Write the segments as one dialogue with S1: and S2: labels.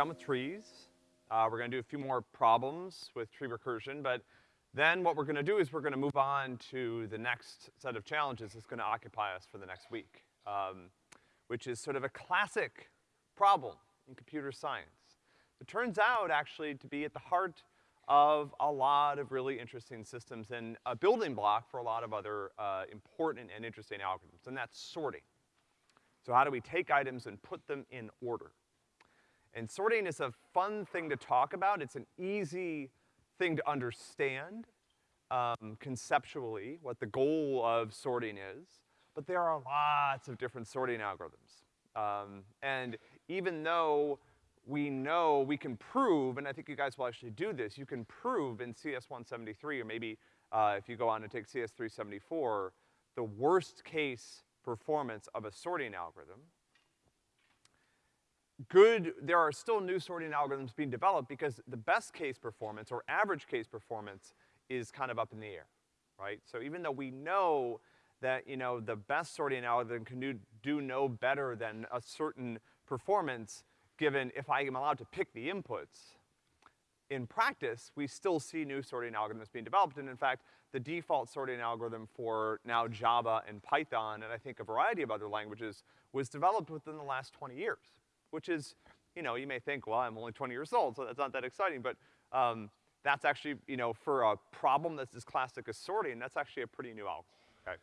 S1: done with trees. Uh, we're gonna do a few more problems with tree recursion, but then what we're gonna do is we're gonna move on to the next set of challenges that's gonna occupy us for the next week, um, which is sort of a classic problem in computer science. It turns out actually to be at the heart of a lot of really interesting systems and a building block for a lot of other, uh, important and interesting algorithms, and that's sorting. So how do we take items and put them in order? And sorting is a fun thing to talk about. It's an easy thing to understand um, conceptually, what the goal of sorting is, but there are lots of different sorting algorithms. Um, and even though we know we can prove, and I think you guys will actually do this, you can prove in CS173, or maybe uh, if you go on and take CS374, the worst case performance of a sorting algorithm, good, there are still new sorting algorithms being developed because the best case performance or average case performance is kind of up in the air, right? So even though we know that, you know, the best sorting algorithm can do, do no better than a certain performance given if I am allowed to pick the inputs, in practice, we still see new sorting algorithms being developed, and in fact, the default sorting algorithm for now Java and Python, and I think a variety of other languages, was developed within the last 20 years which is, you know, you may think, well, I'm only 20 years old, so that's not that exciting, but, um, that's actually, you know, for a problem that's as classic as sorting, that's actually a pretty new algorithm, okay?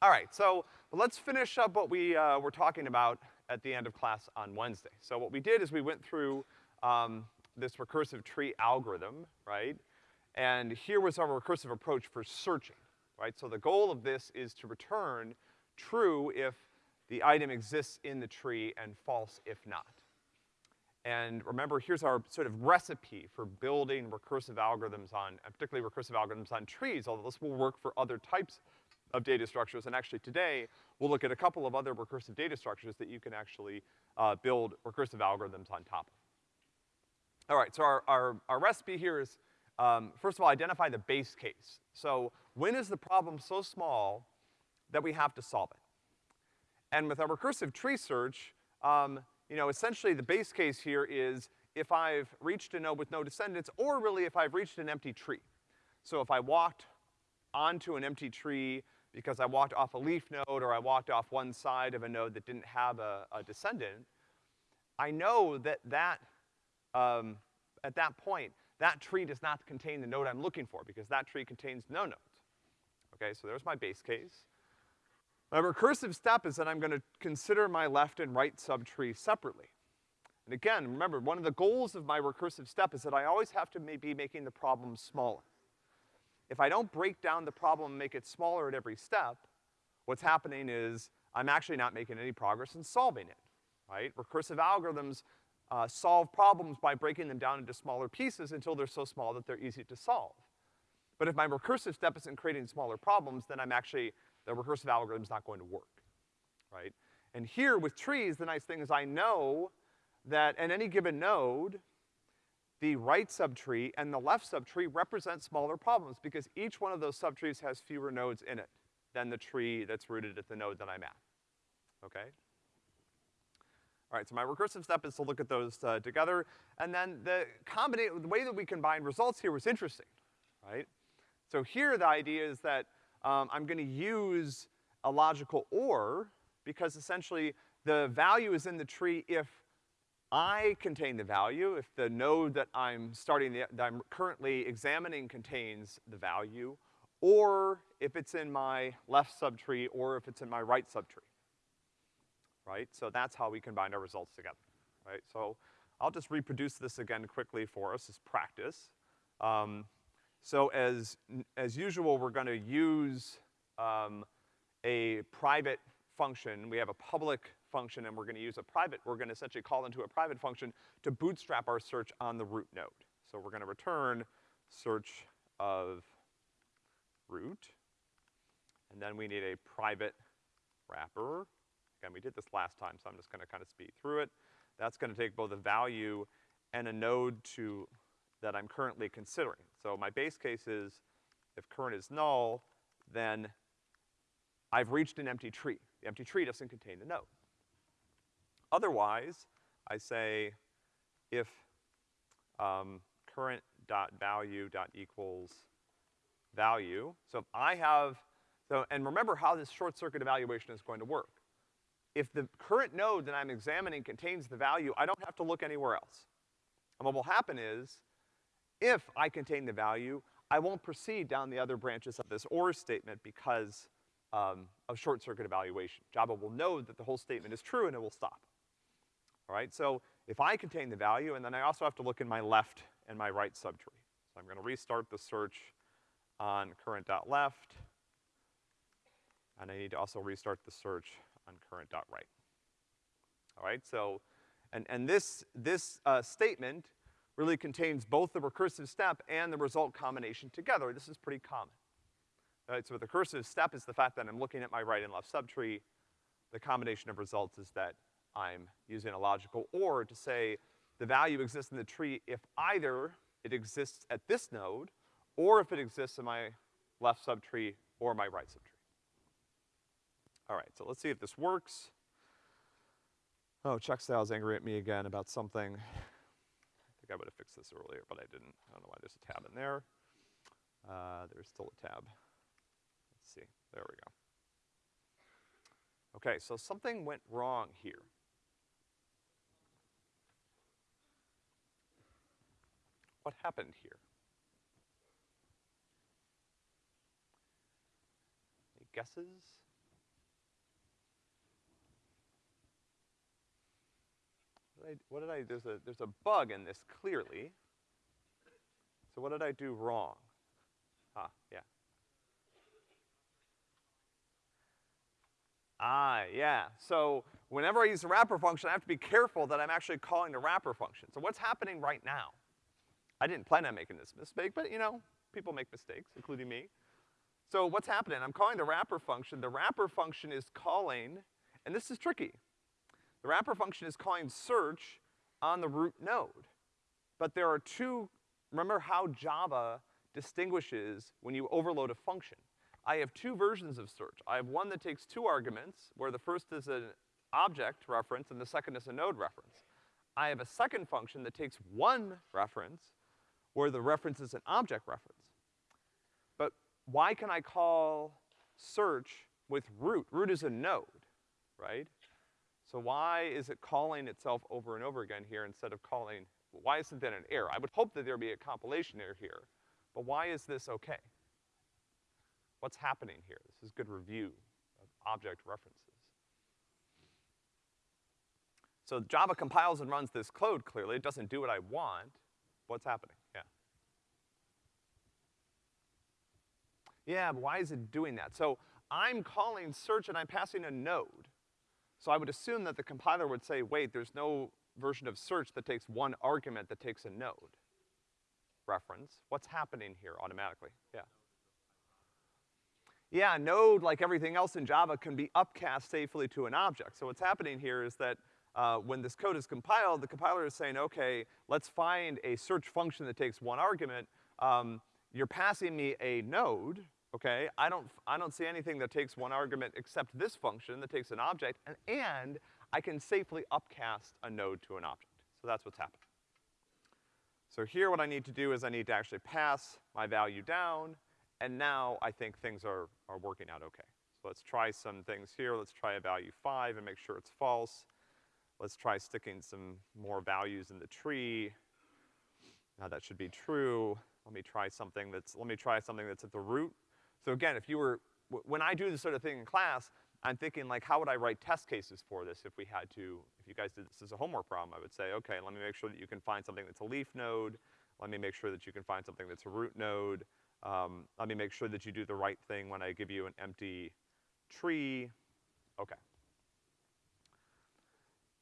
S1: All right, so let's finish up what we, uh, were talking about at the end of class on Wednesday. So what we did is we went through, um, this recursive tree algorithm, right? And here was our recursive approach for searching, right? So the goal of this is to return true if the item exists in the tree and false if not. And remember, here's our sort of recipe for building recursive algorithms on, particularly recursive algorithms on trees, although this will work for other types of data structures. And actually today, we'll look at a couple of other recursive data structures that you can actually, uh, build recursive algorithms on top of. All right, so our, our, our recipe here is, um, first of all, identify the base case. So when is the problem so small that we have to solve it? And with a recursive tree search, um, you know, essentially the base case here is if I've reached a node with no descendants, or really if I've reached an empty tree. So if I walked onto an empty tree because I walked off a leaf node or I walked off one side of a node that didn't have a, a descendant, I know that that, um, at that point, that tree does not contain the node I'm looking for because that tree contains no nodes. Okay, so there's my base case. My recursive step is that I'm gonna consider my left and right subtree separately. And again, remember, one of the goals of my recursive step is that I always have to be making the problem smaller. If I don't break down the problem and make it smaller at every step, what's happening is I'm actually not making any progress in solving it, right? Recursive algorithms uh, solve problems by breaking them down into smaller pieces until they're so small that they're easy to solve. But if my recursive step isn't creating smaller problems, then I'm actually the recursive algorithm is not going to work, right? And here with trees, the nice thing is I know that at any given node, the right subtree and the left subtree represent smaller problems because each one of those subtrees has fewer nodes in it than the tree that's rooted at the node that I'm at, okay? All right, so my recursive step is to look at those uh, together, and then the combination, the way that we combine results here was interesting, right? So here the idea is that um, I'm gonna use a logical OR because essentially the value is in the tree if I contain the value, if the node that I'm starting, the, that I'm currently examining contains the value, or if it's in my left subtree, or if it's in my right subtree. Right? So that's how we combine our results together, right? So I'll just reproduce this again quickly for us as practice. Um, so as, as usual, we're gonna use, um, a private function. We have a public function and we're gonna use a private, we're gonna essentially call into a private function to bootstrap our search on the root node. So we're gonna return search of root, and then we need a private wrapper. Again, we did this last time, so I'm just gonna kind of speed through it. That's gonna take both a value and a node to that I'm currently considering. So my base case is if current is null, then I've reached an empty tree. The empty tree doesn't contain the node. Otherwise, I say if, um, current dot value dot equals value. So if I have, so, and remember how this short circuit evaluation is going to work. If the current node that I'm examining contains the value, I don't have to look anywhere else. And what will happen is, if I contain the value, I won't proceed down the other branches of this OR statement because, um, of short circuit evaluation. Java will know that the whole statement is true and it will stop. All right, so if I contain the value, and then I also have to look in my left and my right subtree. So I'm gonna restart the search on current.left, and I need to also restart the search on current.right. All right, so, and, and this, this, uh, statement really contains both the recursive step and the result combination together. This is pretty common. So the recursive step is the fact that I'm looking at my right and left subtree. The combination of results is that I'm using a logical OR to say the value exists in the tree if either it exists at this node, or if it exists in my left subtree or my right subtree. All right, so let's see if this works. Oh, Checkstyle's angry at me again about something. I think I would have fixed this earlier, but I didn't. I don't know why there's a tab in there. Uh, there's still a tab. Let's see, there we go. Okay, so something went wrong here. What happened here? Any guesses? What did I, there's a, there's a bug in this clearly. So what did I do wrong? Ah, yeah. Ah, yeah. So whenever I use a wrapper function, I have to be careful that I'm actually calling the wrapper function. So what's happening right now? I didn't plan on making this mistake, but you know, people make mistakes, including me. So what's happening? I'm calling the wrapper function. The wrapper function is calling, and this is tricky. The wrapper function is calling search on the root node. But there are two, remember how Java distinguishes when you overload a function. I have two versions of search. I have one that takes two arguments, where the first is an object reference and the second is a node reference. I have a second function that takes one reference, where the reference is an object reference. But why can I call search with root? Root is a node, right? So why is it calling itself over and over again here instead of calling, why isn't that an error? I would hope that there'd be a compilation error here, but why is this okay? What's happening here? This is good review of object references. So Java compiles and runs this code clearly. It doesn't do what I want. What's happening? Yeah. Yeah, but why is it doing that? So I'm calling search and I'm passing a node. So I would assume that the compiler would say, wait, there's no version of search that takes one argument that takes a node reference. What's happening here automatically? Yeah. Yeah, node, like everything else in Java, can be upcast safely to an object. So what's happening here is that uh, when this code is compiled, the compiler is saying, okay, let's find a search function that takes one argument. Um, you're passing me a node, okay? I don't, I don't see anything that takes one argument except this function that takes an object, and, and I can safely upcast a node to an object. So that's what's happening. So here what I need to do is I need to actually pass my value down, and now I think things are, are working out okay. So let's try some things here. Let's try a value five and make sure it's false. Let's try sticking some more values in the tree. Now that should be true. Let me try something that's, let me try something that's at the root. So again, if you were, when I do this sort of thing in class, I'm thinking like, how would I write test cases for this if we had to, if you guys did this as a homework problem, I would say, okay, let me make sure that you can find something that's a leaf node. Let me make sure that you can find something that's a root node. Um, let me make sure that you do the right thing when I give you an empty tree. Okay.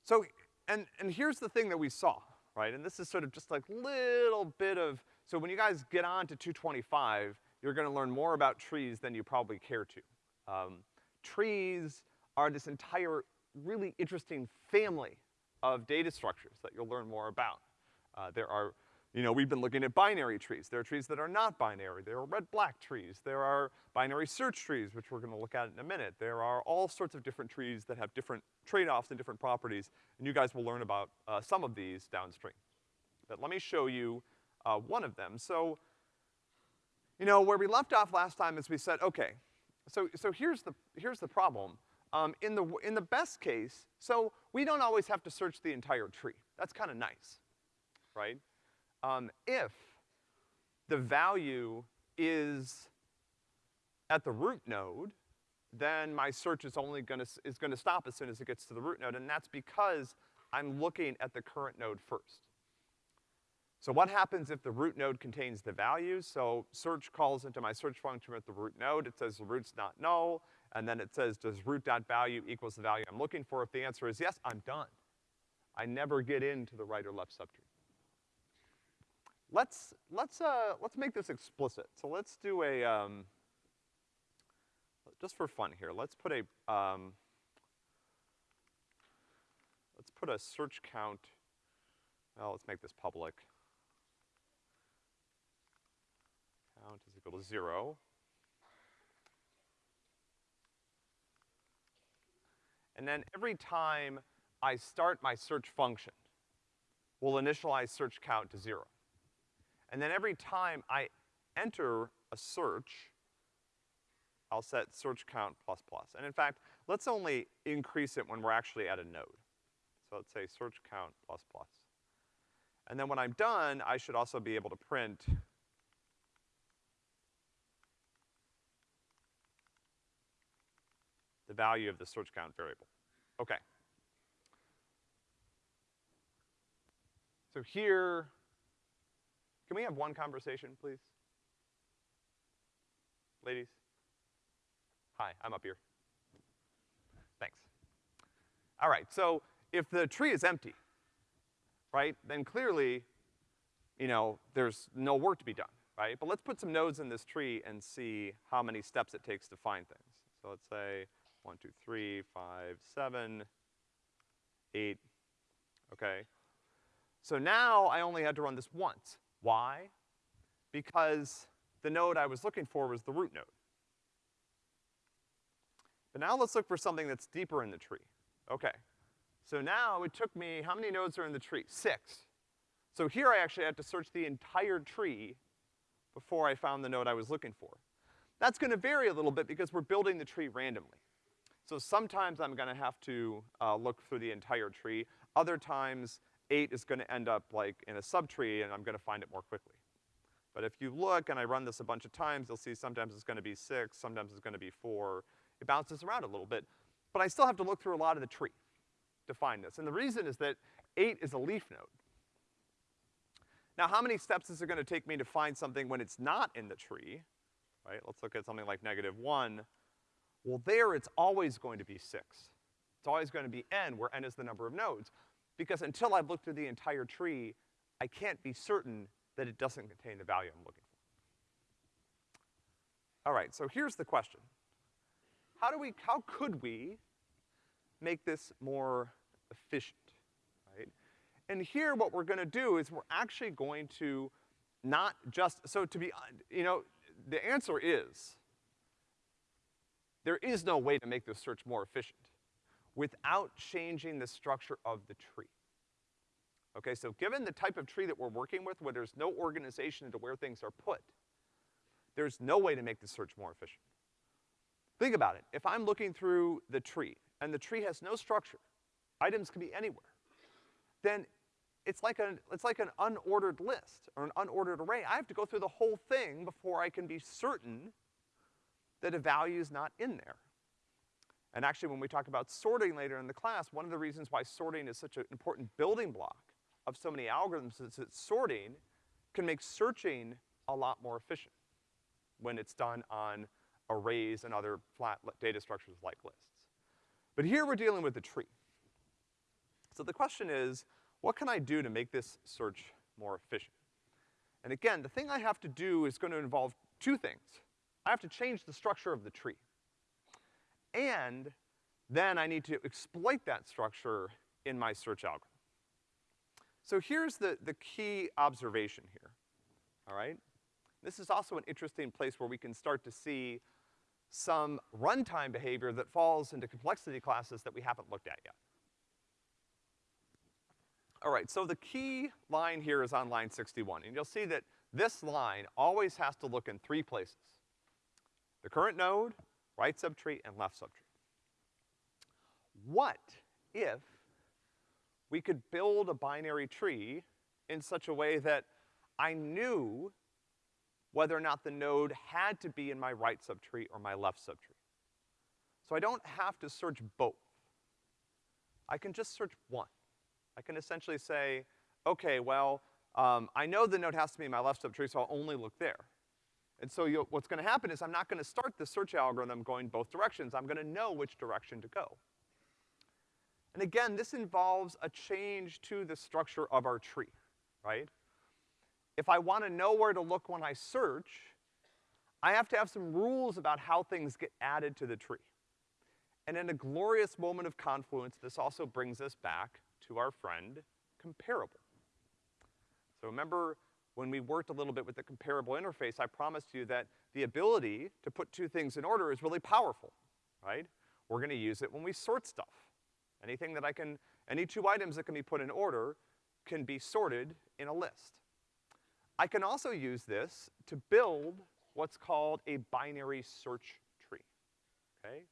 S1: So, and, and here's the thing that we saw, right? And this is sort of just like little bit of, so when you guys get on to 225, you're gonna learn more about trees than you probably care to. Um, trees are this entire really interesting family of data structures that you'll learn more about. Uh, there are you know, we've been looking at binary trees. There are trees that are not binary. There are red-black trees. There are binary search trees, which we're gonna look at in a minute. There are all sorts of different trees that have different trade-offs and different properties, and you guys will learn about uh, some of these downstream. but let me show you, uh, one of them. So, you know, where we left off last time is we said, okay, so, so here's the, here's the problem. Um, in the, in the best case, so we don't always have to search the entire tree. That's kinda nice, right? Um, if the value is at the root node, then my search is only gonna, is gonna stop as soon as it gets to the root node, and that's because I'm looking at the current node first. So what happens if the root node contains the values? So search calls into my search function with the root node, it says the root's not null, and then it says does root.value equals the value I'm looking for? If the answer is yes, I'm done. I never get into the right or left subtree. Let's, let's, uh, let's make this explicit. So let's do a, um, just for fun here, let's put a, um, let's put a search count, well, let's make this public. Count is equal to zero. And then every time I start my search function, we'll initialize search count to zero. And then every time I enter a search, I'll set search count plus plus. And in fact, let's only increase it when we're actually at a node. So let's say search count plus plus. And then when I'm done, I should also be able to print value of the search count variable. Okay. So here, can we have one conversation, please? Ladies? Hi, I'm up here. Thanks. All right, so if the tree is empty, right, then clearly, you know, there's no work to be done, right? But let's put some nodes in this tree and see how many steps it takes to find things. So let's say one, two, three, five, seven, eight, okay? So now I only had to run this once. Why? Because the node I was looking for was the root node. But now let's look for something that's deeper in the tree. Okay. So now it took me, how many nodes are in the tree? Six. So here I actually had to search the entire tree before I found the node I was looking for. That's gonna vary a little bit because we're building the tree randomly. So sometimes I'm gonna have to, uh, look through the entire tree. Other times, eight is gonna end up like in a subtree and I'm gonna find it more quickly. But if you look and I run this a bunch of times, you'll see sometimes it's gonna be six, sometimes it's gonna be four, it bounces around a little bit. But I still have to look through a lot of the tree to find this. And the reason is that eight is a leaf node. Now, how many steps is it gonna take me to find something when it's not in the tree? Right, let's look at something like negative one. Well, there it's always going to be six. It's always gonna be n, where n is the number of nodes. Because until I've looked through the entire tree, I can't be certain that it doesn't contain the value I'm looking for. All right, so here's the question. How do we, how could we make this more efficient, right? And here what we're gonna do is we're actually going to not just, so to be, you know, the answer is, there is no way to make this search more efficient without changing the structure of the tree. Okay, so given the type of tree that we're working with, where there's no organization into where things are put, there's no way to make the search more efficient. Think about it. If I'm looking through the tree, and the tree has no structure, items can be anywhere, then it's like an, it's like an unordered list, or an unordered array. I have to go through the whole thing before I can be certain that a value is not in there. And actually, when we talk about sorting later in the class, one of the reasons why sorting is such an important building block of so many algorithms is that sorting can make searching a lot more efficient when it's done on arrays and other flat data structures like lists. But here we're dealing with a tree. So the question is, what can I do to make this search more efficient? And again, the thing I have to do is gonna involve two things. I have to change the structure of the tree. And then I need to exploit that structure in my search algorithm. So here's the, the key observation here, all right? This is also an interesting place where we can start to see some runtime behavior that falls into complexity classes that we haven't looked at yet. All right, so the key line here is on line 61, and you'll see that this line always has to look in three places. The current node, right subtree, and left subtree. What if we could build a binary tree in such a way that I knew whether or not the node had to be in my right subtree or my left subtree. So I don't have to search both. I can just search one. I can essentially say, okay, well, um, I know the node has to be in my left subtree, so I'll only look there. And so what's gonna happen is I'm not gonna start the search algorithm going both directions. I'm gonna know which direction to go. And again, this involves a change to the structure of our tree, right? If I wanna know where to look when I search, I have to have some rules about how things get added to the tree. And in a glorious moment of confluence, this also brings us back to our friend comparable. So remember when we worked a little bit with the comparable interface, I promised you that the ability to put two things in order is really powerful, right? We're gonna use it when we sort stuff. Anything that I can, any two items that can be put in order can be sorted in a list. I can also use this to build what's called a binary search tree, okay?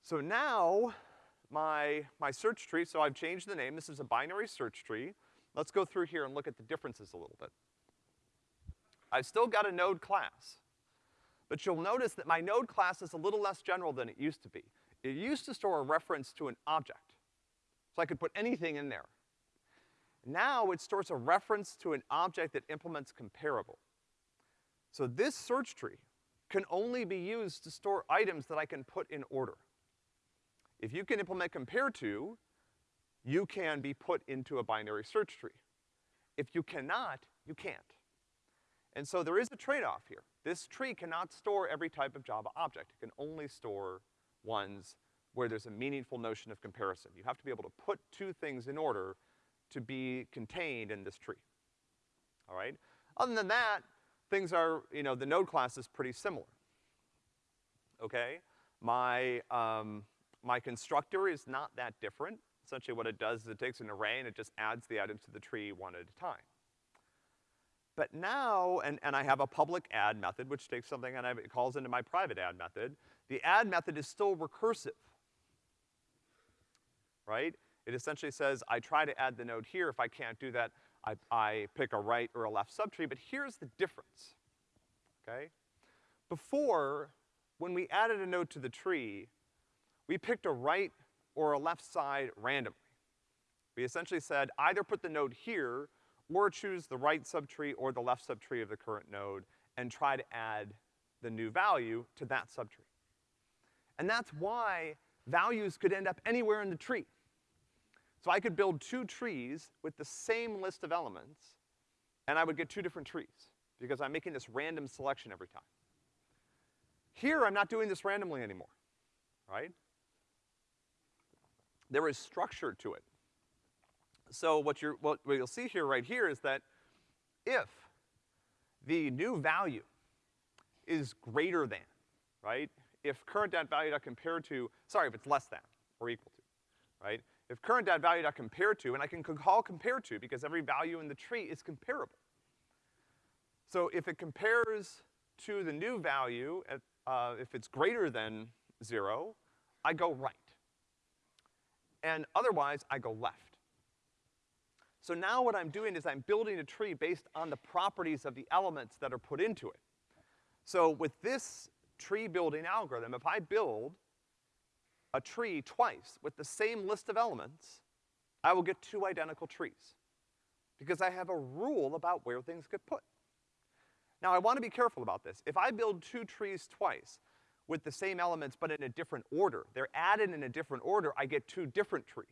S1: So now, my, my search tree, so I've changed the name, this is a binary search tree. Let's go through here and look at the differences a little bit. I've still got a node class, but you'll notice that my node class is a little less general than it used to be. It used to store a reference to an object, so I could put anything in there. Now it stores a reference to an object that implements comparable. So this search tree can only be used to store items that I can put in order. If you can implement compare to, you can be put into a binary search tree. If you cannot, you can't. And so there is a trade-off here. This tree cannot store every type of Java object. It can only store ones where there's a meaningful notion of comparison. You have to be able to put two things in order to be contained in this tree. All right? Other than that, things are, you know, the node class is pretty similar. Okay? My, um, my constructor is not that different. Essentially what it does is it takes an array and it just adds the items to the tree one at a time. But now, and, and I have a public add method, which takes something and it calls into my private add method. The add method is still recursive. Right? It essentially says, I try to add the node here. If I can't do that, I, I pick a right or a left subtree. But here's the difference, okay? Before, when we added a node to the tree, we picked a right or a left side randomly. We essentially said, either put the node here, or choose the right subtree or the left subtree of the current node, and try to add the new value to that subtree. And that's why values could end up anywhere in the tree. So I could build two trees with the same list of elements, and I would get two different trees, because I'm making this random selection every time. Here, I'm not doing this randomly anymore, right? There is structure to it. So what you're, what, what you'll see here, right here, is that if the new value is greater than, right? If current.value.compare to, sorry, if it's less than or equal to, right? If current.value.compare to, and I can call compare to because every value in the tree is comparable. So if it compares to the new value, at, uh, if it's greater than zero, I go right. And otherwise, I go left. So now what I'm doing is I'm building a tree based on the properties of the elements that are put into it. So with this tree building algorithm, if I build a tree twice with the same list of elements, I will get two identical trees. Because I have a rule about where things get put. Now I wanna be careful about this. If I build two trees twice with the same elements but in a different order, they're added in a different order, I get two different trees.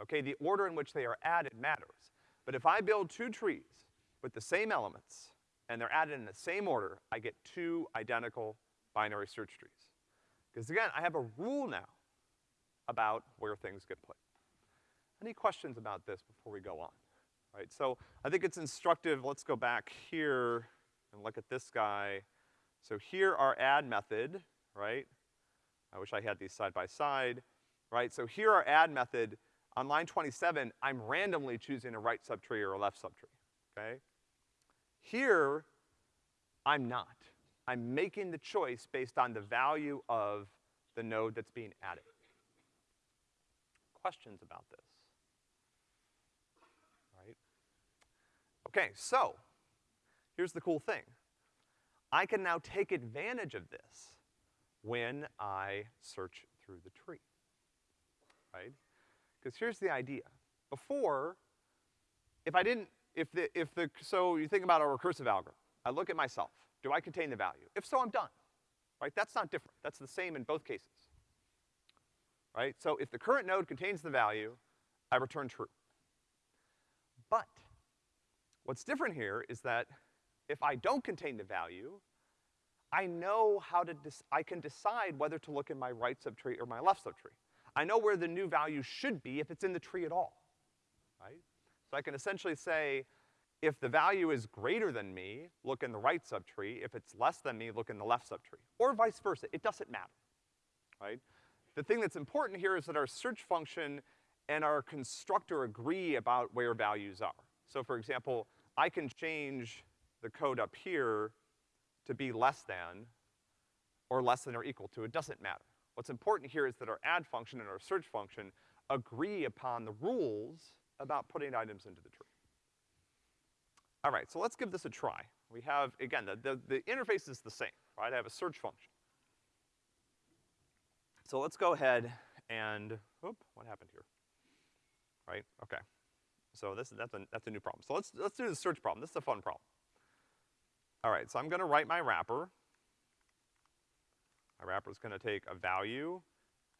S1: Okay, the order in which they are added matters. But if I build two trees with the same elements and they're added in the same order, I get two identical binary search trees. Because again, I have a rule now about where things get put. Any questions about this before we go on? All right, so I think it's instructive, let's go back here and look at this guy. So here our add method, right? I wish I had these side by side, right? So here our add method, On line 27, I'm randomly choosing a right subtree or a left subtree, okay? Here, I'm not. I'm making the choice based on the value of the node that's being added. Questions about this? Right? Okay, so, here's the cool thing. I can now take advantage of this when I search through the tree, right? Because here's the idea. Before, if I didn't, if the, if the, so you think about a recursive algorithm. I look at myself. Do I contain the value? If so, I'm done, right? That's not different. That's the same in both cases, right? So if the current node contains the value, I return true. But what's different here is that if I don't contain the value, I know how to, I can decide whether to look in my right subtree or my left subtree. I know where the new value should be if it's in the tree at all, right? So I can essentially say, if the value is greater than me, look in the right subtree. If it's less than me, look in the left subtree. Or vice versa, it doesn't matter, right? The thing that's important here is that our search function and our constructor agree about where values are. So for example, I can change the code up here to be less than, or less than or equal to, it doesn't matter. What's important here is that our add function and our search function agree upon the rules about putting items into the tree. All right, so let's give this a try. We have, again, the, the, the interface is the same, right? I have a search function. So let's go ahead and, oop, what happened here? Right, okay. So this, that's a, that's a new problem. So let's, let's do the search problem. This is a fun problem. All right, so I'm gonna write my wrapper. My wrapper is gonna take a value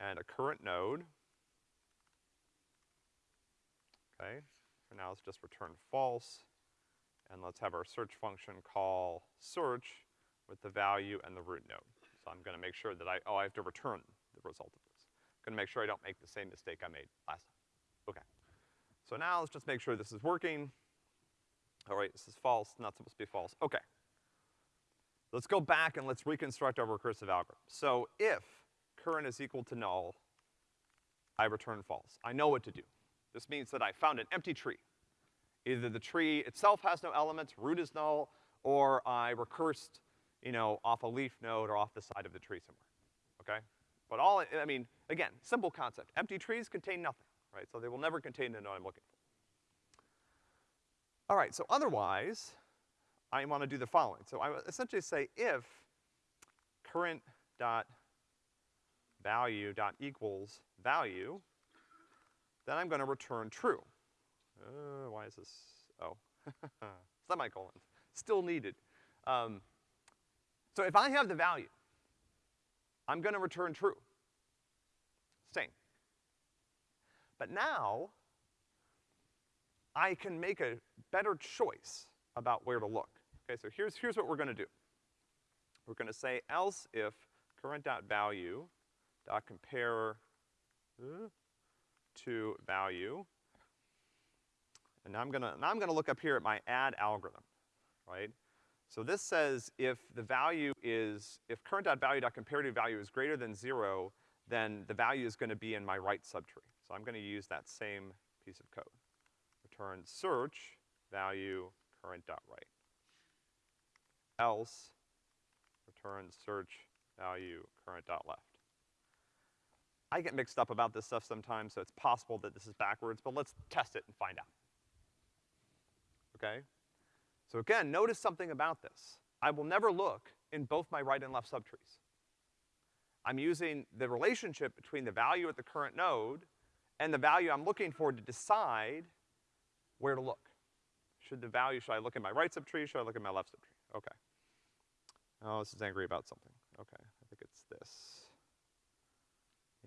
S1: and a current node. Okay, for now let's just return false. And let's have our search function call search with the value and the root node. So I'm gonna make sure that I, oh, I have to return the result of this. I'm gonna make sure I don't make the same mistake I made last time. Okay. So now let's just make sure this is working. All right, this is false, not supposed to be false. Okay. Let's go back and let's reconstruct our recursive algorithm. So if current is equal to null, I return false. I know what to do. This means that I found an empty tree. Either the tree itself has no elements, root is null, or I recursed, you know, off a leaf node or off the side of the tree somewhere, okay? But all, I mean, again, simple concept. Empty trees contain nothing, right? So they will never contain the node I'm looking for. All right, so otherwise, I want to do the following. So I essentially say if current dot value dot equals value, then I'm gonna return true. Uh, why is this, oh, semicolons, still needed. Um, so if I have the value, I'm gonna return true. Same. But now, I can make a better choice about where to look. Okay, so here's, here's what we're gonna do. We're gonna say else if current.value dot compare uh, to value. And now I'm gonna, now I'm gonna look up here at my add algorithm, right? So this says if the value is, if current.value.compare to value is greater than zero, then the value is gonna be in my right subtree. So I'm gonna use that same piece of code. Return search value current.right. Else, return search value current.left. I get mixed up about this stuff sometimes, so it's possible that this is backwards, but let's test it and find out. Okay? So again, notice something about this. I will never look in both my right and left subtrees. I'm using the relationship between the value at the current node and the value I'm looking for to decide where to look. Should the value, should I look in my right subtree, should I look in my left subtree? Okay. Oh, this is angry about something. Okay, I think it's this.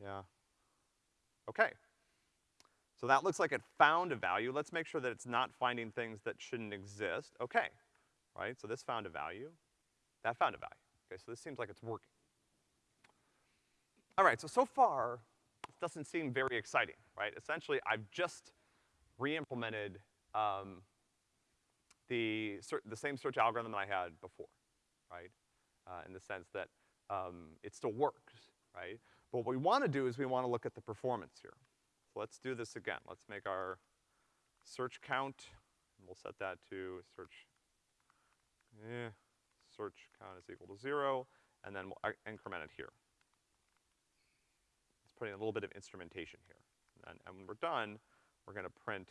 S1: Yeah. Okay. So that looks like it found a value. Let's make sure that it's not finding things that shouldn't exist. Okay, right? So this found a value. That found a value. Okay, so this seems like it's working. All right, so so far, this doesn't seem very exciting, right? Essentially, I've just re-implemented um, the, the same search algorithm that I had before, right? Uh, in the sense that um, it still works, right? But what we wanna do is we wanna look at the performance here. So let's do this again. Let's make our search count, and we'll set that to search, eh, search count is equal to zero, and then we'll uh, increment it here. Let's put in a little bit of instrumentation here. And, and when we're done, we're gonna print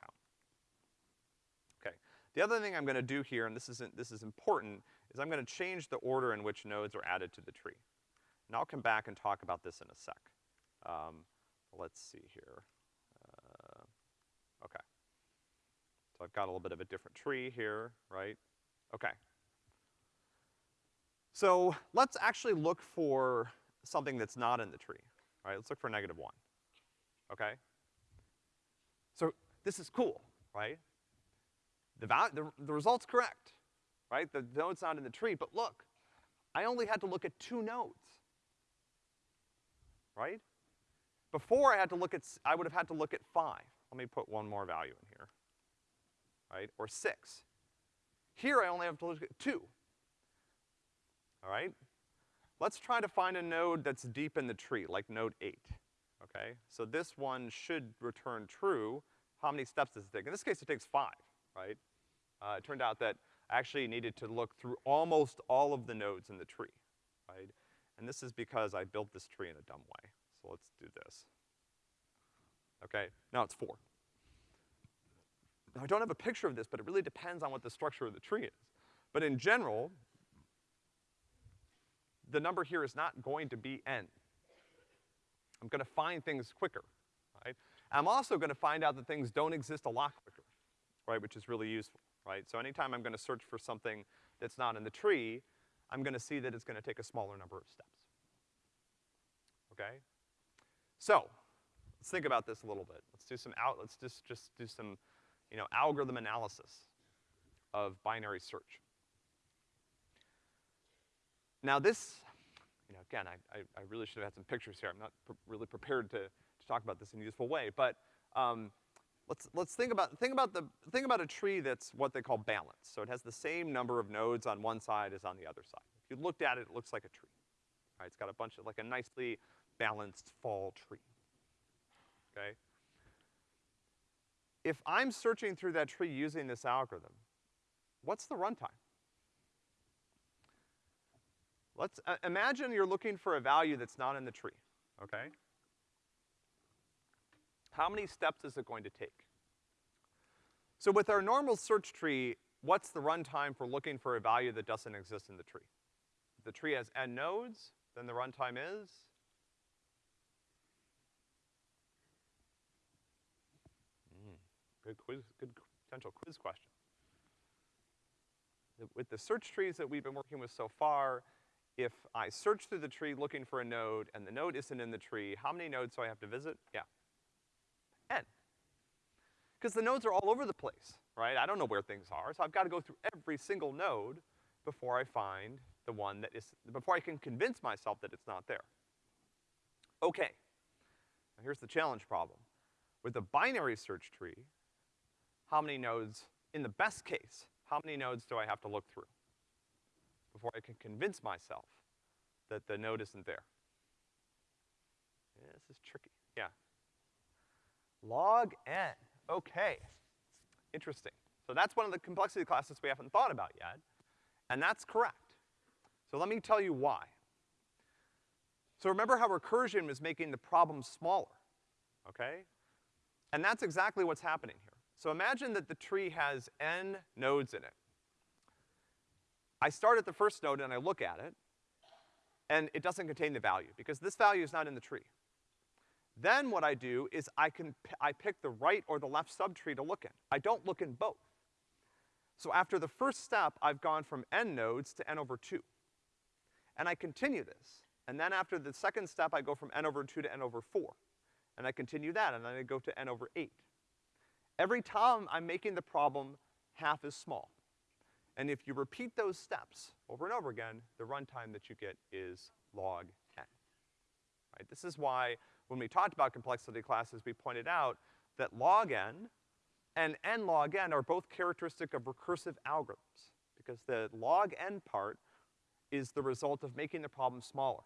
S1: count. Okay. The other thing I'm gonna do here, and this isn't, this is important, is I'm gonna change the order in which nodes are added to the tree. And I'll come back and talk about this in a sec. Um, let's see here. Uh, okay. So I've got a little bit of a different tree here, right? Okay. So let's actually look for something that's not in the tree, right? Let's look for negative one, okay? So this is cool, right? The, the, the result's correct, right? The node's not in the tree, but look, I only had to look at two nodes right? Before I had to look at, I would have had to look at five. Let me put one more value in here, right? Or six. Here I only have to look at two. All right? Let's try to find a node that's deep in the tree, like node eight, okay? So this one should return true. How many steps does it take? In this case, it takes five, right? Uh, it turned out that I actually needed to look through almost all of the nodes in the tree, right? And this is because I built this tree in a dumb way. So let's do this. Okay, now it's four. Now I don't have a picture of this, but it really depends on what the structure of the tree is. But in general, the number here is not going to be n. I'm gonna find things quicker, right? I'm also gonna find out that things don't exist a lot quicker, right, which is really useful, right? So anytime I'm gonna search for something that's not in the tree, I'm gonna see that it's gonna take a smaller number of steps. Okay? So, let's think about this a little bit. Let's do some out, let's just, just do some, you know, algorithm analysis of binary search. Now this, you know, again, I, I, I really should have had some pictures here. I'm not really prepared to, to talk about this in a useful way, but, um, let's, let's think about, think about the, think about a tree that's what they call balanced. So it has the same number of nodes on one side as on the other side. If you looked at it, it looks like a tree. Right, it's got a bunch of, like a nicely balanced fall tree. Okay? If I'm searching through that tree using this algorithm, what's the runtime? Let's, uh, imagine you're looking for a value that's not in the tree, okay? How many steps is it going to take? So with our normal search tree, what's the runtime for looking for a value that doesn't exist in the tree? If the tree has n nodes, then the runtime is? Mm, good quiz, good potential quiz question. With the search trees that we've been working with so far, if I search through the tree looking for a node and the node isn't in the tree, how many nodes do I have to visit? Yeah, n. Because the nodes are all over the place, right? I don't know where things are, so I've gotta go through every single node before I find the one that is, before I can convince myself that it's not there. Okay. Now here's the challenge problem. With a binary search tree, how many nodes, in the best case, how many nodes do I have to look through before I can convince myself that the node isn't there? Yeah, this is tricky. Log n. Okay. Interesting. So that's one of the complexity classes we haven't thought about yet. And that's correct. So let me tell you why. So remember how recursion was making the problem smaller, okay? And that's exactly what's happening here. So imagine that the tree has n nodes in it. I start at the first node and I look at it, and it doesn't contain the value, because this value is not in the tree. Then what I do is I can, I pick the right or the left subtree to look in. I don't look in both. So after the first step, I've gone from n nodes to n over two. And I continue this. And then after the second step, I go from n over two to n over four. And I continue that, and then I go to n over eight. Every time I'm making the problem half as small. And if you repeat those steps over and over again, the runtime that you get is log. Right? This is why when we talked about complexity classes, we pointed out that log n and n log n are both characteristic of recursive algorithms, because the log n part is the result of making the problem smaller.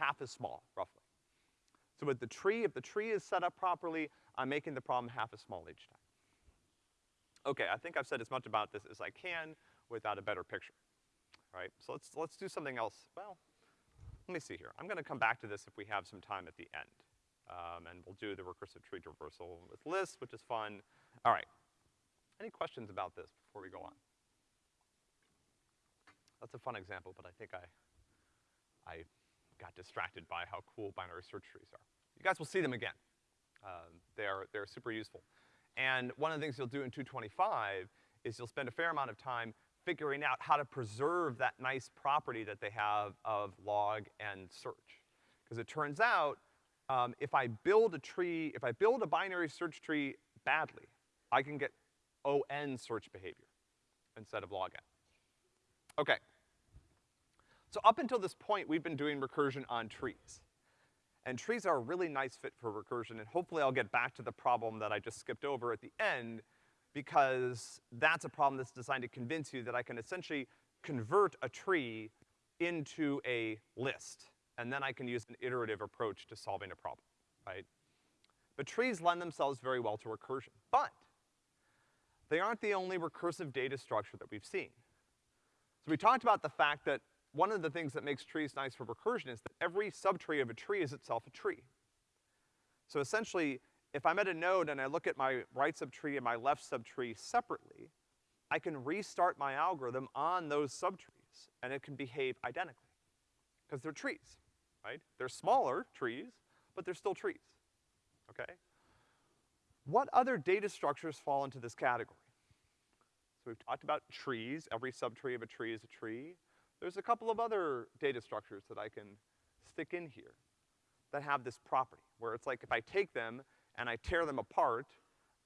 S1: half as small, roughly. So with the tree, if the tree is set up properly, I'm making the problem half as small each time. Okay, I think I've said as much about this as I can without a better picture, right? So let's, let's do something else. Well, let me see here. I'm gonna come back to this if we have some time at the end. Um, and we'll do the recursive tree traversal with lists, which is fun. All right. Any questions about this before we go on? That's a fun example, but I think I, I got distracted by how cool binary search trees are. You guys will see them again. Um, they're, they're super useful. And one of the things you'll do in 225 is you'll spend a fair amount of time figuring out how to preserve that nice property that they have of log n search. Because it turns out, um, if I build a tree, if I build a binary search tree badly, I can get ON search behavior instead of log n. Okay. So up until this point, we've been doing recursion on trees. And trees are a really nice fit for recursion, and hopefully I'll get back to the problem that I just skipped over at the end, because that's a problem that's designed to convince you that I can essentially convert a tree into a list, and then I can use an iterative approach to solving a problem, right? But trees lend themselves very well to recursion. But they aren't the only recursive data structure that we've seen. So we talked about the fact that one of the things that makes trees nice for recursion is that every subtree of a tree is itself a tree. So essentially, if I'm at a node and I look at my right subtree and my left subtree separately, I can restart my algorithm on those subtrees, and it can behave identically. Because they're trees, right? They're smaller trees, but they're still trees, okay? What other data structures fall into this category? So we've talked about trees, every subtree of a tree is a tree. There's a couple of other data structures that I can stick in here that have this property, where it's like if I take them and I tear them apart,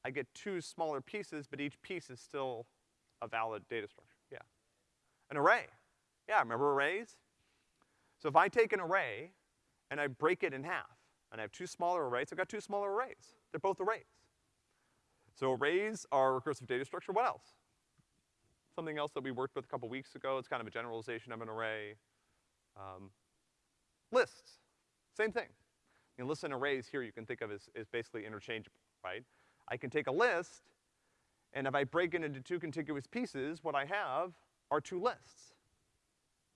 S1: I get two smaller pieces, but each piece is still a valid data structure, yeah. An array, yeah, remember arrays? So if I take an array and I break it in half, and I have two smaller arrays, I've got two smaller arrays. They're both arrays. So arrays are recursive data structure, what else? Something else that we worked with a couple weeks ago, it's kind of a generalization of an array. Um, lists, same thing. You know, lists and arrays here you can think of as, as basically interchangeable, right? I can take a list, and if I break it into two contiguous pieces, what I have are two lists.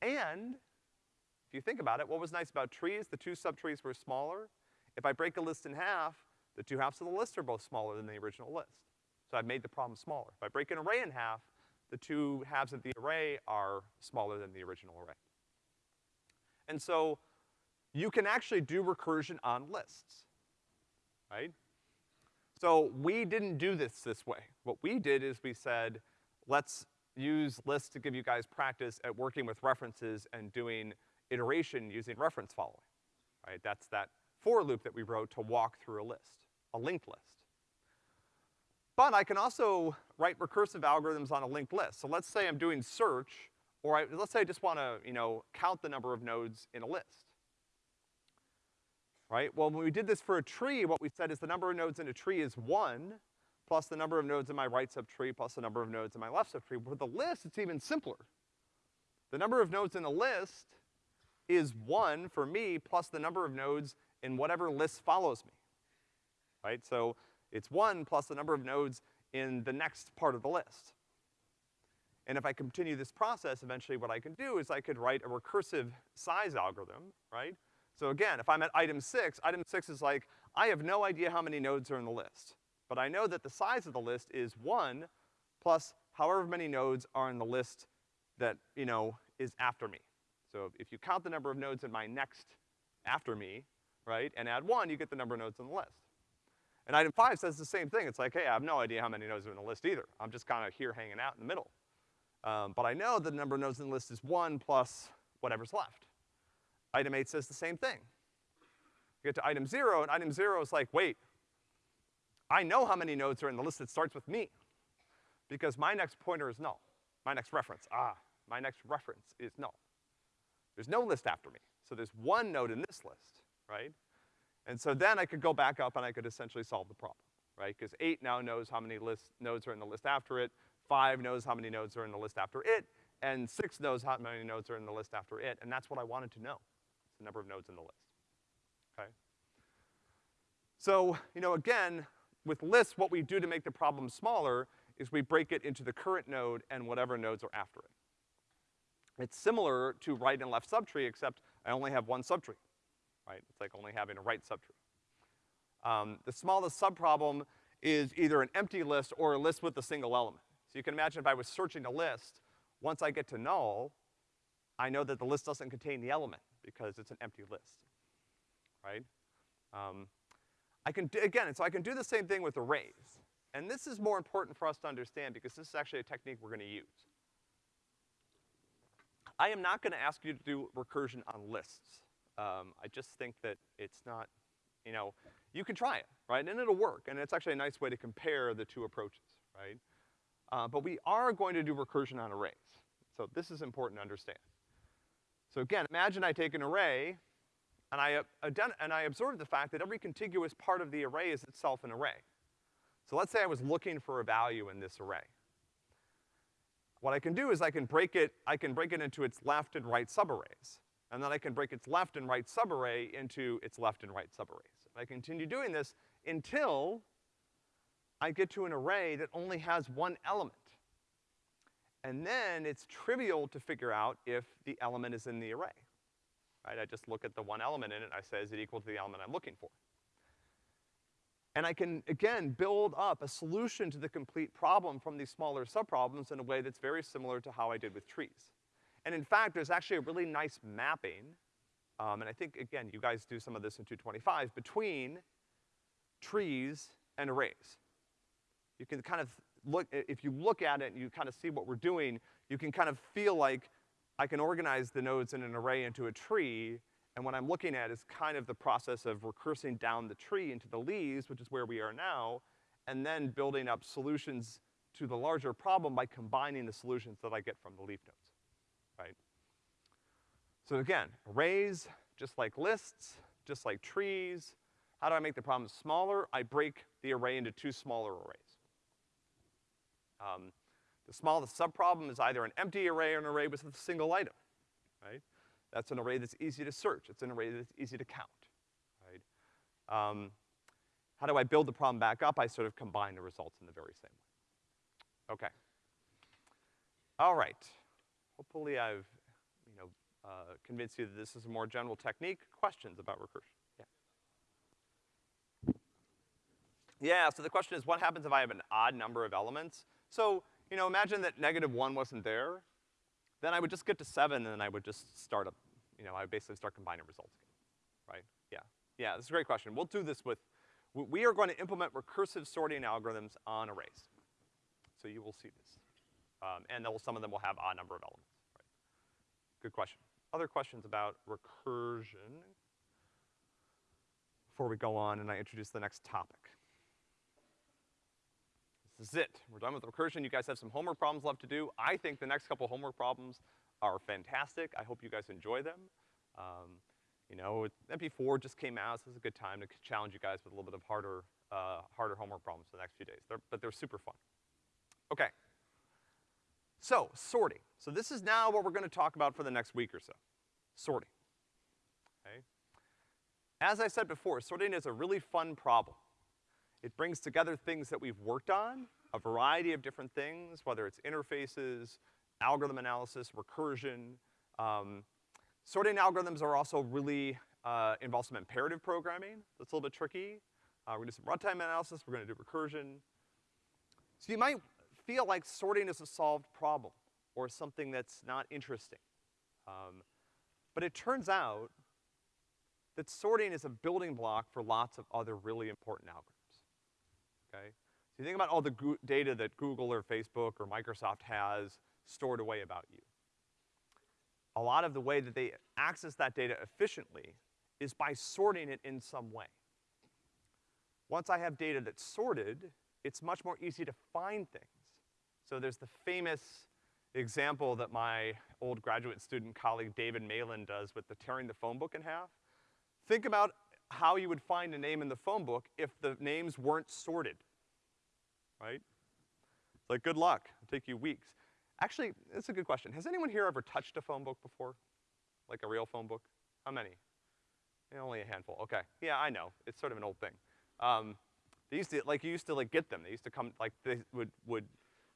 S1: And, if you think about it, what was nice about trees? The two subtrees were smaller. If I break a list in half, the two halves of the list are both smaller than the original list. So I've made the problem smaller. If I break an array in half, the two halves of the array are smaller than the original array. And so you can actually do recursion on lists, right? So we didn't do this this way. What we did is we said, let's use lists to give you guys practice at working with references and doing iteration using reference following, right? That's that for loop that we wrote to walk through a list, a linked list. But I can also write recursive algorithms on a linked list. So let's say I'm doing search, or I, let's say I just wanna, you know, count the number of nodes in a list. Right? Well, when we did this for a tree, what we said is the number of nodes in a tree is one, plus the number of nodes in my right subtree, plus the number of nodes in my left subtree. With the list, it's even simpler. The number of nodes in the list is one for me, plus the number of nodes in whatever list follows me. Right? So it's one plus the number of nodes in the next part of the list. And if I continue this process, eventually what I can do is I could write a recursive size algorithm, right? So again, if I'm at item six, item six is like, I have no idea how many nodes are in the list. But I know that the size of the list is one plus however many nodes are in the list that, you know, is after me. So if you count the number of nodes in my next after me, right, and add one, you get the number of nodes in the list. And item five says the same thing. It's like, hey, I have no idea how many nodes are in the list either. I'm just kind of here hanging out in the middle. Um, but I know the number of nodes in the list is one plus whatever's left. Item eight says the same thing. You get to item zero, and item zero is like, wait, I know how many nodes are in the list that starts with me. Because my next pointer is null. My next reference, ah, my next reference is null. There's no list after me. So there's one node in this list, right? And so then I could go back up and I could essentially solve the problem, right? Because eight now knows how many list, nodes are in the list after it, five knows how many nodes are in the list after it, and six knows how many nodes are in the list after it, and that's what I wanted to know. The number of nodes in the list, okay? So, you know, again, with lists, what we do to make the problem smaller is we break it into the current node and whatever nodes are after it. It's similar to right and left subtree, except I only have one subtree, right? It's like only having a right subtree. Um, the smallest subproblem is either an empty list or a list with a single element. So you can imagine if I was searching a list, once I get to null, I know that the list doesn't contain the element because it's an empty list, right? Um, I can, do, again, so I can do the same thing with arrays. And this is more important for us to understand because this is actually a technique we're gonna use. I am not gonna ask you to do recursion on lists. Um, I just think that it's not, you know, you can try it, right? And it'll work, and it's actually a nice way to compare the two approaches, right? Uh, but we are going to do recursion on arrays. So this is important to understand. So again, imagine I take an array, and I, uh, and I observe the fact that every contiguous part of the array is itself an array. So let's say I was looking for a value in this array. What I can do is I can break it, I can break it into its left and right subarrays. And then I can break its left and right subarray into its left and right subarrays. I continue doing this until I get to an array that only has one element. And then it's trivial to figure out if the element is in the array. Right? I just look at the one element in it, I say, is it equal to the element I'm looking for? And I can, again, build up a solution to the complete problem from these smaller subproblems in a way that's very similar to how I did with trees. And in fact, there's actually a really nice mapping, um, and I think, again, you guys do some of this in 225, between trees and arrays. You can kind of look, if you look at it and you kind of see what we're doing, you can kind of feel like I can organize the nodes in an array into a tree, and what I'm looking at is kind of the process of recursing down the tree into the leaves, which is where we are now, and then building up solutions to the larger problem by combining the solutions that I get from the leaf nodes, right? So again, arrays, just like lists, just like trees, how do I make the problem smaller? I break the array into two smaller arrays. Um, the smallest subproblem is either an empty array or an array with a single item, right? That's an array that's easy to search. It's an array that's easy to count, right? Um, how do I build the problem back up? I sort of combine the results in the very same way. Okay. All right. Hopefully I've, you know, uh, convinced you that this is a more general technique. Questions about recursion? Yeah. Yeah, so the question is what happens if I have an odd number of elements? So, you know, imagine that negative one wasn't there then I would just get to seven and then I would just start up, you know, I would basically start combining results again, right? Yeah, yeah, this is a great question. We'll do this with, we are going to implement recursive sorting algorithms on arrays. So you will see this. Um, and will, some of them will have odd number of elements, right? Good question. Other questions about recursion before we go on and I introduce the next topic? This is it. We're done with recursion. You guys have some homework problems left to do. I think the next couple homework problems are fantastic. I hope you guys enjoy them. Um, you know, MP4 just came out, so this is a good time to challenge you guys with a little bit of harder, uh, harder homework problems for the next few days. They're, but they're super fun. Okay. So, sorting. So this is now what we're gonna talk about for the next week or so. Sorting. Okay? As I said before, sorting is a really fun problem. It brings together things that we've worked on, a variety of different things, whether it's interfaces, algorithm analysis, recursion. Um, sorting algorithms are also really, uh, involve some imperative programming. That's a little bit tricky. Uh, we're gonna do some runtime analysis, we're gonna do recursion. So you might feel like sorting is a solved problem or something that's not interesting. Um, but it turns out that sorting is a building block for lots of other really important algorithms okay? So you think about all the data that Google or Facebook or Microsoft has stored away about you. A lot of the way that they access that data efficiently is by sorting it in some way. Once I have data that's sorted, it's much more easy to find things. So there's the famous example that my old graduate student colleague David Malan does with the tearing the phone book in half. Think about how you would find a name in the phone book if the names weren't sorted, right? It's like, good luck, it'll take you weeks. Actually, that's a good question. Has anyone here ever touched a phone book before? Like a real phone book? How many? Yeah, only a handful, okay. Yeah, I know, it's sort of an old thing. Um, they used to, like, you used to, like, get them. They used to come, like, they would, would,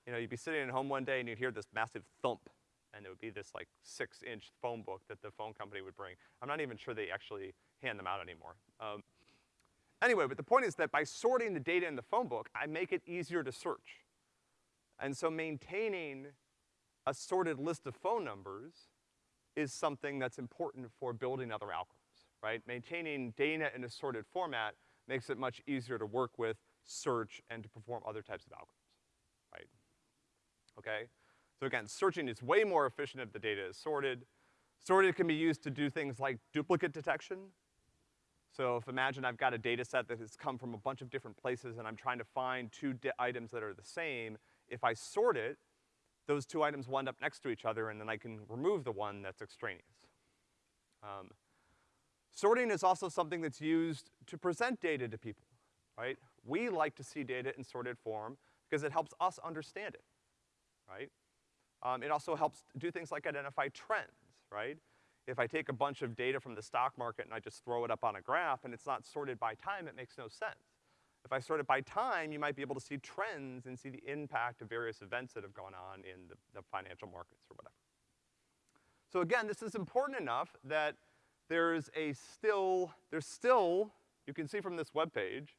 S1: you know, you'd be sitting at home one day and you'd hear this massive thump, and it would be this, like, six-inch phone book that the phone company would bring. I'm not even sure they actually hand them out anymore. Um, anyway, but the point is that by sorting the data in the phone book, I make it easier to search. And so maintaining a sorted list of phone numbers is something that's important for building other algorithms, right? Maintaining data in a sorted format makes it much easier to work with, search, and to perform other types of algorithms, right? Okay? So again, searching is way more efficient if the data is sorted. Sorted can be used to do things like duplicate detection. So if imagine I've got a data set that has come from a bunch of different places and I'm trying to find two items that are the same, if I sort it, those two items wind up next to each other and then I can remove the one that's extraneous. Um, sorting is also something that's used to present data to people, right? We like to see data in sorted form because it helps us understand it, right? Um, it also helps do things like identify trends, right? If I take a bunch of data from the stock market and I just throw it up on a graph and it's not sorted by time, it makes no sense. If I sort it by time, you might be able to see trends and see the impact of various events that have gone on in the, the financial markets or whatever. So again, this is important enough that there's a still, there's still, you can see from this web page,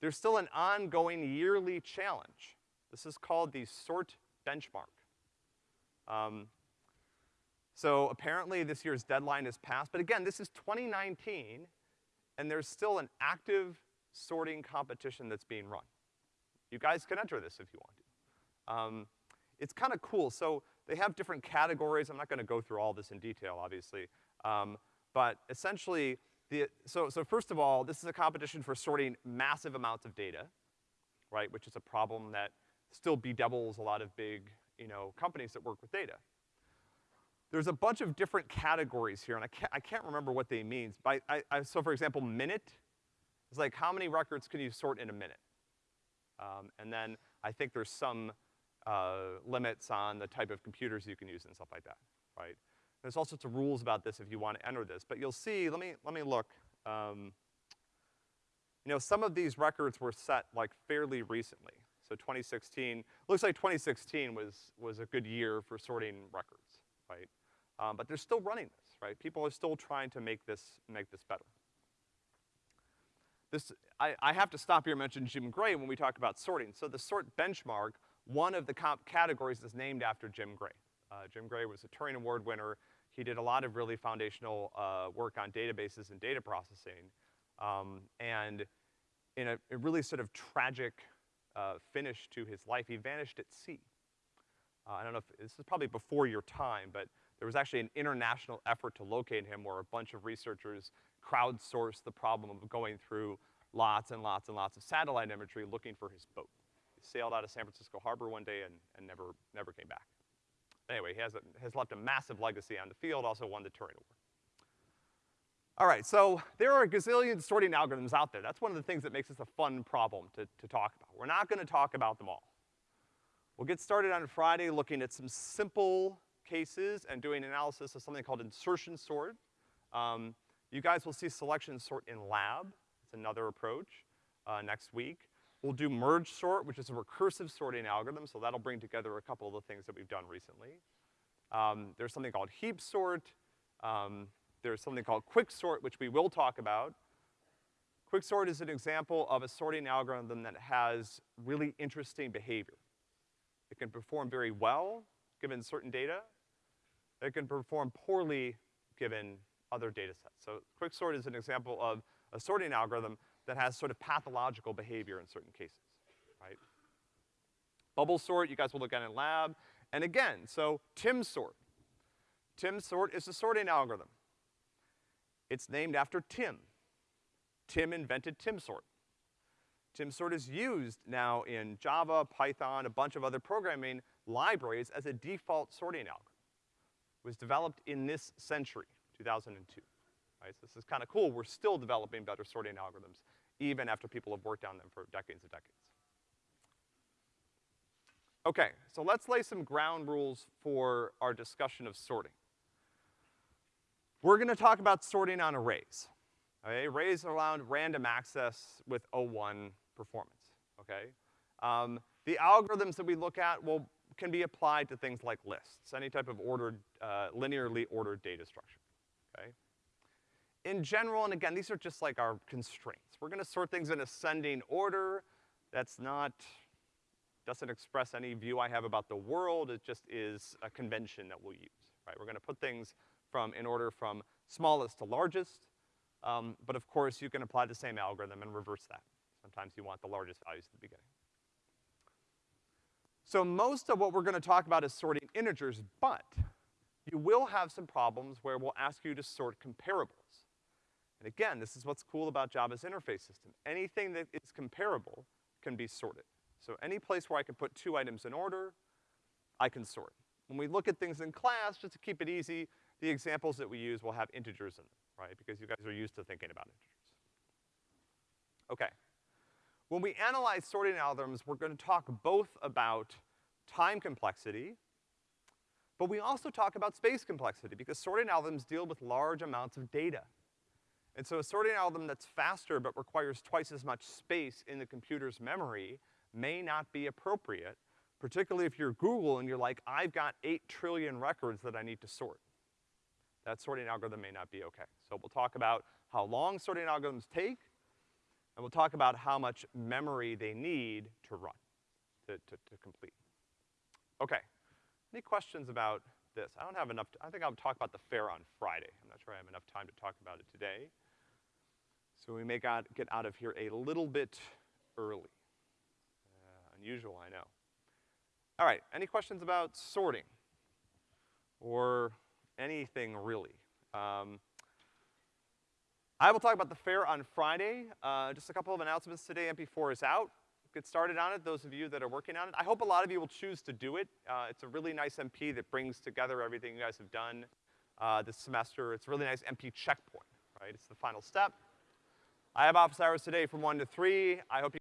S1: there's still an ongoing yearly challenge. This is called the SORT benchmark. Um, so apparently this year's deadline is passed, but again, this is 2019, and there's still an active sorting competition that's being run. You guys can enter this if you want to. Um, it's kind of cool. So they have different categories. I'm not gonna go through all this in detail, obviously. Um, but essentially, the, so, so first of all, this is a competition for sorting massive amounts of data, right, which is a problem that still bedevils a lot of big, you know, companies that work with data. There's a bunch of different categories here, and I can't, I can't remember what they mean. By, I, I, so for example, minute is like how many records can you sort in a minute? Um, and then I think there's some uh, limits on the type of computers you can use and stuff like that, right? There's all sorts of rules about this if you want to enter this, but you'll see, let me, let me look. Um, you know, some of these records were set like fairly recently. So 2016, looks like 2016 was, was a good year for sorting records, right? Um, but they're still running this, right? People are still trying to make this, make this better. This, I, I have to stop here and mention Jim Gray when we talk about sorting. So the sort benchmark, one of the comp categories is named after Jim Gray. Uh, Jim Gray was a Turing Award winner. He did a lot of really foundational uh, work on databases and data processing. Um, and in a, a, really sort of tragic uh, finish to his life, he vanished at sea. Uh, I don't know if, this is probably before your time, but there was actually an international effort to locate him where a bunch of researchers crowdsourced the problem of going through lots and lots and lots of satellite imagery looking for his boat. He sailed out of San Francisco Harbor one day and, and never, never came back. Anyway, he has, a, has left a massive legacy on the field, also won the Turing Award. All right, so there are a gazillion sorting algorithms out there. That's one of the things that makes this a fun problem to, to talk about. We're not gonna talk about them all. We'll get started on Friday looking at some simple cases and doing analysis of something called insertion sort. Um, you guys will see selection sort in lab. It's another approach uh, next week. We'll do merge sort, which is a recursive sorting algorithm, so that'll bring together a couple of the things that we've done recently. Um, there's something called heap sort. Um, there's something called quick sort, which we will talk about. Quick sort is an example of a sorting algorithm that has really interesting behavior. It can perform very well given certain data. It can perform poorly given other data sets. So quicksort is an example of a sorting algorithm that has sort of pathological behavior in certain cases, right? Bubble sort, you guys will look at in lab. And again, so Tim sort. Tim sort is a sorting algorithm. It's named after Tim. Tim invented Tim sort. Tim sort is used now in Java, Python, a bunch of other programming libraries as a default sorting algorithm. It was developed in this century. 2002. Right, so this is kind of cool. We're still developing better sorting algorithms, even after people have worked on them for decades and decades. Okay, so let's lay some ground rules for our discussion of sorting. We're gonna talk about sorting on arrays. okay? Arrays around random access with O1 performance, okay? Um, the algorithms that we look at will, can be applied to things like lists, any type of ordered, uh, linearly ordered data structure, okay? In general, and again, these are just like our constraints. We're gonna sort things in ascending order. That's not, doesn't express any view I have about the world, it just is a convention that we'll use, right? We're gonna put things from, in order from smallest to largest, um, but of course you can apply the same algorithm and reverse that. Sometimes you want the largest values at the beginning. So most of what we're gonna talk about is sorting integers, but you will have some problems where we'll ask you to sort comparables. And again, this is what's cool about Java's interface system. Anything that is comparable can be sorted. So any place where I can put two items in order, I can sort. When we look at things in class, just to keep it easy, the examples that we use will have integers in them, right? Because you guys are used to thinking about integers. Okay. When we analyze sorting algorithms, we're gonna talk both about time complexity, but we also talk about space complexity because sorting algorithms deal with large amounts of data. And so a sorting algorithm that's faster but requires twice as much space in the computer's memory may not be appropriate, particularly if you're Google and you're like, I've got eight trillion records that I need to sort. That sorting algorithm may not be okay. So we'll talk about how long sorting algorithms take, and we'll talk about how much memory they need to run, to, to, to complete. Okay. Any questions about this? I don't have enough, I think I'll talk about the fair on Friday. I'm not sure I have enough time to talk about it today. So we may got, get out of here a little bit early. Uh, unusual, I know. All right, any questions about sorting? Or anything really? Um, I will talk about the fair on Friday. Uh, just a couple of announcements today. MP4 is out. Get started on it, those of you that are working on it. I hope a lot of you will choose to do it. Uh, it's a really nice MP that brings together everything you guys have done uh, this semester. It's a really nice MP checkpoint, right? It's the final step. I have office hours today from one to three. I hope you